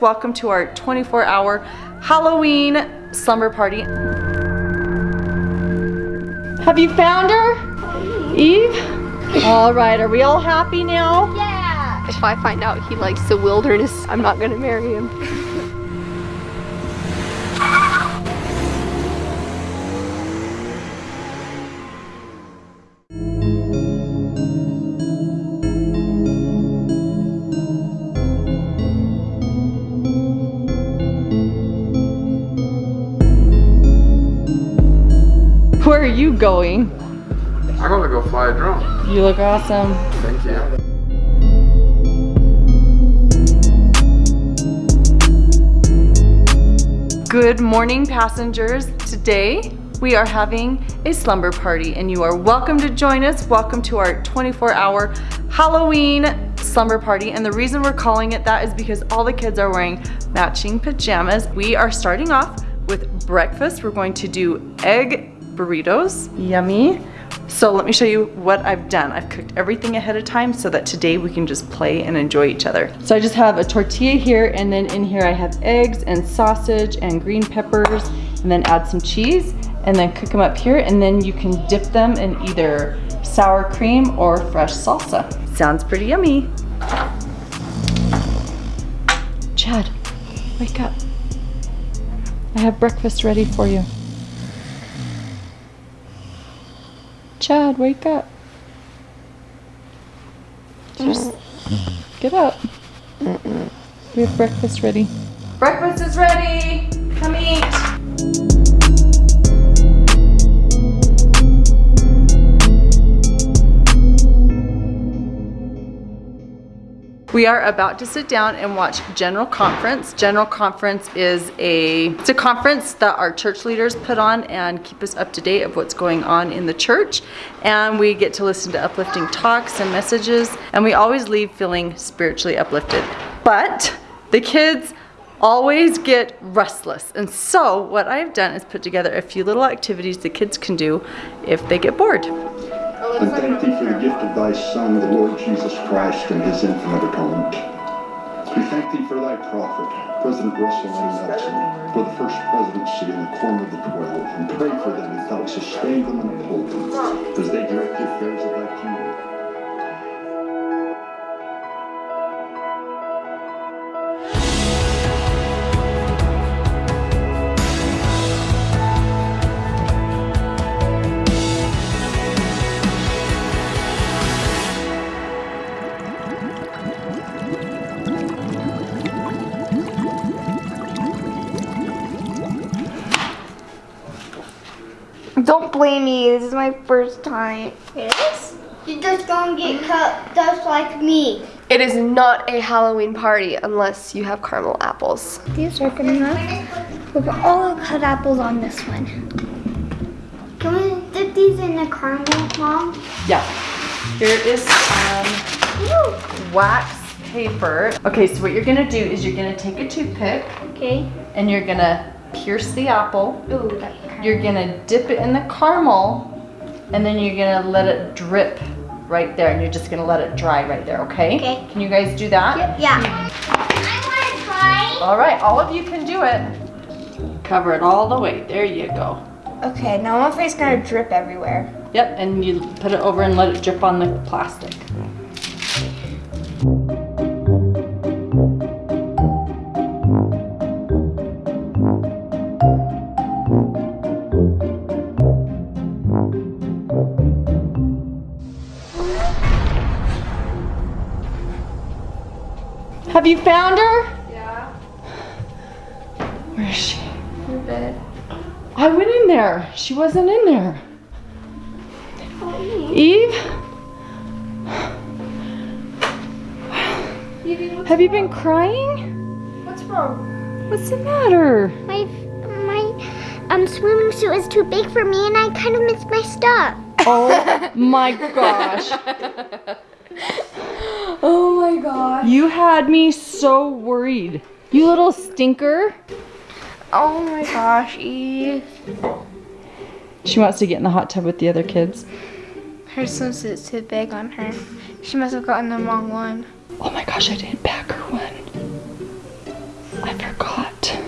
Welcome to our 24 hour Halloween slumber party. Have you found her? Eve? All right, are we all happy now? Yeah. If I find out he likes the wilderness, I'm not gonna marry him. Are you going? I'm gonna go fly a drone. You look awesome. Thank you. Good morning, passengers. Today we are having a slumber party, and you are welcome to join us. Welcome to our 24 hour Halloween slumber party. And the reason we're calling it that is because all the kids are wearing matching pajamas. We are starting off with breakfast. We're going to do egg burritos. Yummy. So let me show you what I've done. I've cooked everything ahead of time so that today we can just play and enjoy each other. So I just have a tortilla here and then in here I have eggs and sausage and green peppers and then add some cheese and then cook them up here and then you can dip them in either sour cream or fresh salsa. Sounds pretty yummy. Chad, wake up. I have breakfast ready for you. Chad, wake up. Just get up. We have breakfast ready. Breakfast is ready. We are about to sit down and watch General Conference. General Conference is a it's a conference that our church leaders put on and keep us up to date of what's going on in the church. And we get to listen to uplifting talks and messages, and we always leave feeling spiritually uplifted. But the kids always get restless. And so what I've done is put together a few little activities the kids can do if they get bored. And thank thee for the gift of thy Son, the Lord Jesus Christ, and his infinite atonement. We thank thee for thy prophet, President Russell M. Nelson, for the first presidency in the quorum of the twelve, and pray for them that thou sustain them and uphold them, as they direct the affairs of thy kingdom. Don't blame me. This is my first time. It is? You're just gonna get cut just like me. It is not a Halloween party unless you have caramel apples. These are good enough. We'll put all the cut apples on this one. Can we dip these in the caramel, Mom? Yeah. Here is some wax paper. Okay, so what you're gonna do is you're gonna take a toothpick Okay. and you're gonna pierce the apple. Ooh, that You're gonna dip it in the caramel and then you're gonna let it drip right there and you're just gonna let it dry right there, okay? Okay. Can you guys do that? Yeah. I want to try. All right, all of you can do it. Cover it all the way, there you go. Okay, now my face gonna drip everywhere. Yep, and you put it over and let it drip on the plastic. Have you found her? Yeah, Where is she? In bed. I went in there. She wasn't in there. Eve? Have you been crying? What's wrong? What's the matter? My my um swimming suit is too big for me, and I kind of missed my stuff. Oh my gosh. oh my god. You had me so worried. You little stinker. Oh my gosh, Eve. She wants to get in the hot tub with the other kids. Her swimsuit's too big on her. She must have gotten the wrong one. Oh my gosh, I didn't pack her one. I forgot.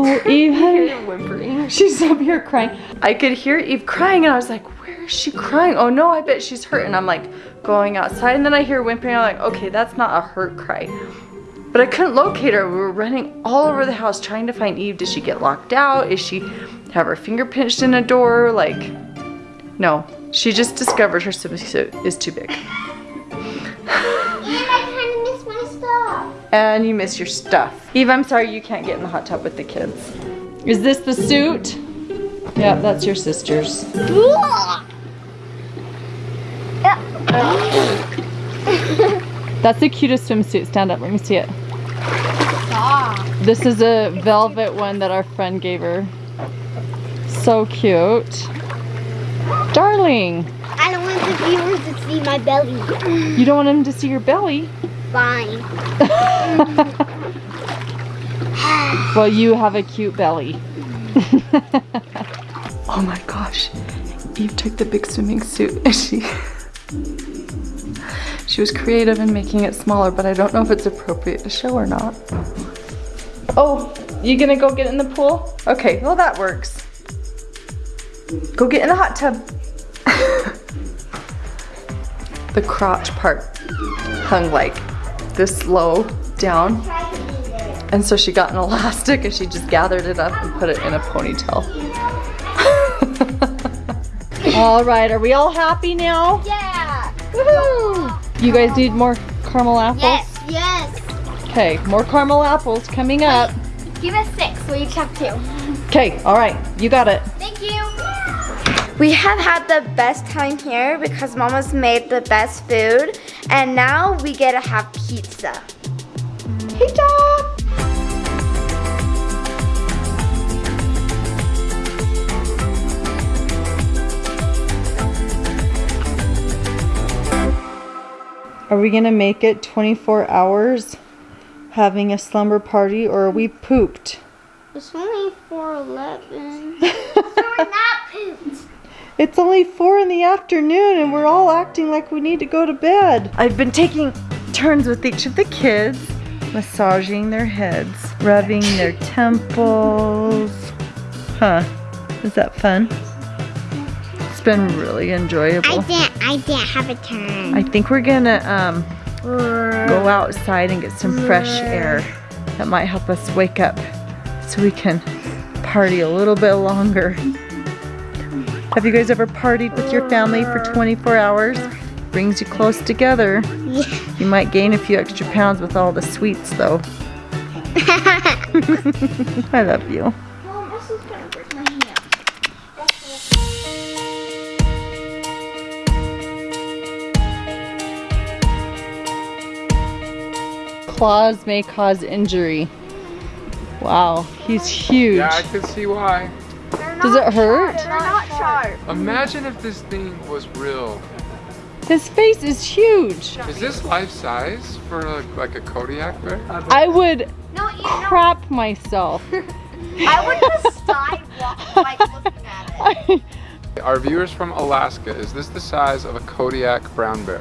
Oh, Eve. Whimpering. She's up here crying. I could hear Eve crying and I was like, where is she crying? Oh no, I bet she's hurt. And I'm like going outside and then I hear whimpering. I'm like, okay, that's not a hurt cry. But I couldn't locate her. We were running all over the house trying to find Eve. Did she get locked out? Is she have her finger pinched in a door? Like, no. She just discovered her swimsuit is too big. And I kind of miss my stuff. And you miss your stuff. Eve, I'm sorry you can't get in the hot tub with the kids. Is this the suit? Yeah, that's your sister's. That's the cutest swimsuit. Stand up, let me see it. This is a velvet one that our friend gave her. So cute. Darling, I don't want the viewers to see my belly. you don't want them to see your belly. Fine. Well, you have a cute belly. Oh my gosh. Eve took the big swimming suit and she she was creative in making it smaller, but I don't know if it's appropriate to show or not. Oh, you gonna go get in the pool? Okay, well that works. Go get in the hot tub. the crotch part hung like this low down. And so she got an elastic and she just gathered it up and put it in a ponytail. All right, are we all happy now? Yeah. Woohoo! You guys need more caramel apples? Yes, yes. Okay, more caramel apples coming up. Give us six. We each have two. Okay, all right, you got it. Thank you. We have had the best time here because Mama's made the best food, and now we get to have pizza. Pizza! Are we gonna make it 24 hours having a slumber party or are we pooped? It's only 411. so we're not pooped. It's only four in the afternoon and we're all acting like we need to go to bed. I've been taking turns with each of the kids, massaging their heads, rubbing their temples. Huh, is that fun? It's been really enjoyable. I didn't. I didn't have a turn. I think we're gonna um, go outside and get some fresh air. That might help us wake up so we can party a little bit longer. Have you guys ever partied with your family for 24 hours? Brings you close together. You might gain a few extra pounds with all the sweets though. I love you. Claws may cause injury. Wow, he's huge. Yeah, I can see why. Does it hurt? They're not sharp. Imagine if this thing was real. His face is huge. Is this life size for like, like a Kodiak bear? I would No, you know, crap myself. I would just die like looking at it. Our viewers from Alaska, is this the size of a Kodiak brown bear?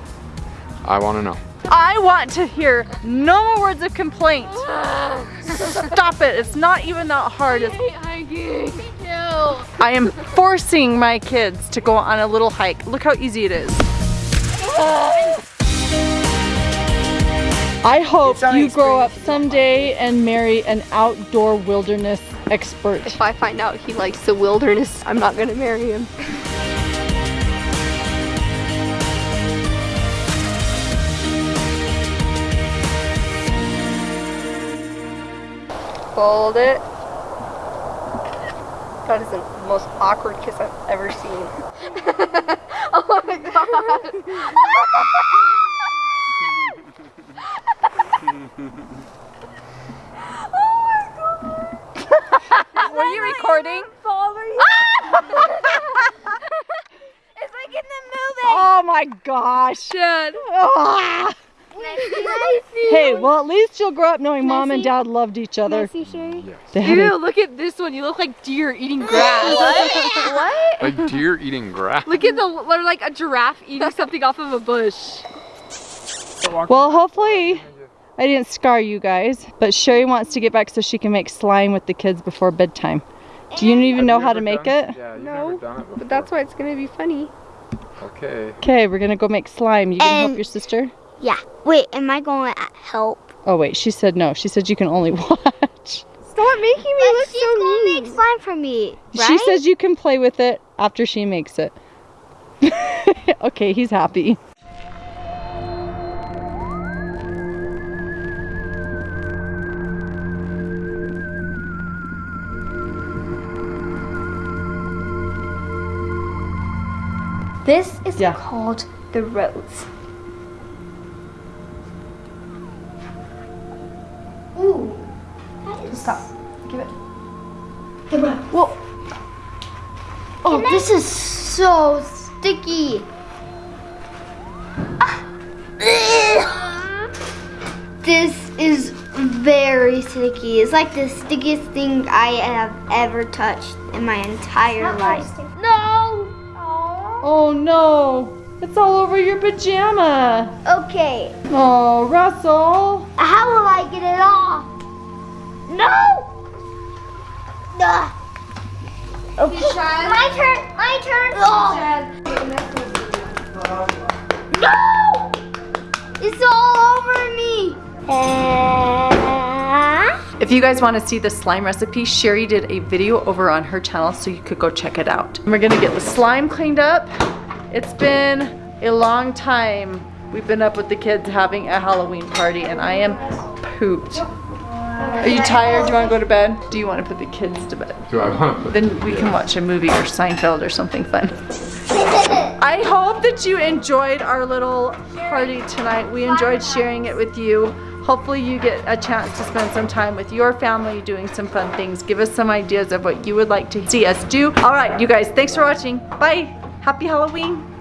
I want to know. I want to hear no more words of complaint. Stop it. It's not even that hard. It's- I am forcing my kids to go on a little hike. Look how easy it is. I hope you grow up someday and marry an outdoor wilderness expert. If I find out he likes the wilderness, I'm not gonna marry him. Fold it. That is the most awkward kiss I've ever seen. oh my god. Oh my god. Were you recording? It's like in the movie. Oh my gosh. Ah. Hey, well at least you'll grow up knowing mom and dad loved each other. They had a- Ew, look at this one. You look like deer eating grass. what? Like deer eating grass. Look at the, they're like a giraffe eating something off of a bush. Well, hopefully I didn't scar you guys, but Sherry wants to get back so she can make slime with the kids before bedtime. Do you even Have know how to make done- it? Yeah, you've No, never done it. But that's why it's gonna be funny. Okay. Okay, we're gonna go make slime. You gonna help your sister? Yeah. Wait, am I going to help? Oh wait, she said no. She said you can only watch. Stop making me But look she's so gonna mean. make slime for me, right? She says you can play with it after she makes it. okay, he's happy. This is Yeah. called the rose. Ooh. That is Stop. Give it. the. Whoa. Oh, this is so sticky. Ah. This is very sticky. It's like the stickiest thing I have ever touched in my entire life. No! Oh no! It's all over your pajama! Okay, Oh, Russell! how will I get it off? No! Ugh. Okay. My turn, my turn. No! It's all over me. Uh, If you guys want to see the slime recipe, Sherry did a video over on her channel so you could go check it out. We're gonna get the slime cleaned up. It's been a long time. We've been up with the kids having a Halloween party and I am pooped. Are you tired? Do you want to go to bed? Do you want to put the kids to bed? Do I want to put Then we can watch a movie or Seinfeld or something fun. I hope that you enjoyed our little party tonight. We enjoyed sharing it with you. Hopefully you get a chance to spend some time with your family doing some fun things. Give us some ideas of what you would like to see us do. All right, you guys, thanks for watching. Bye. Happy Halloween.